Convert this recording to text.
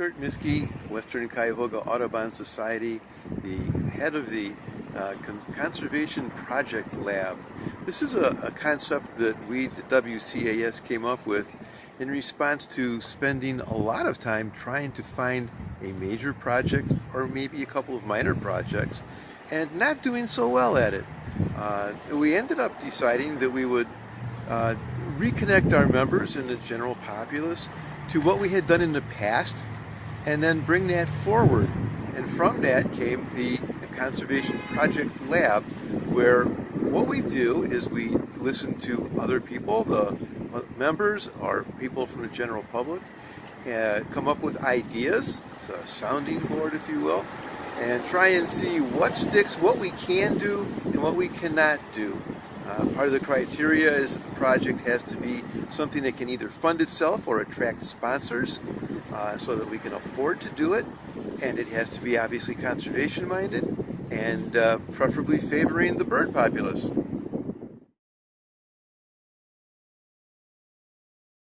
Kurt Miske, Western Cuyahoga Audubon Society, the head of the uh, Con Conservation Project Lab. This is a, a, concept that we, the WCAS, came up with in response to spending a lot of time trying to find a major project or maybe a couple of minor projects and not doing so well at it. Uh, we ended up deciding that we would uh, reconnect our members and the general populace to what we had done in the past and then bring that forward. And from that came the Conservation Project Lab, where what we do is we listen to other people, the members or people from the general public, uh, come up with ideas, it's a sounding board if you will, and try and see what sticks, what we can do, and what we cannot do. Uh, part of the criteria is that the project has to be something that can either fund itself or attract sponsors uh, so that we can afford to do it. And it has to be obviously conservation minded and uh, preferably favoring the bird populace.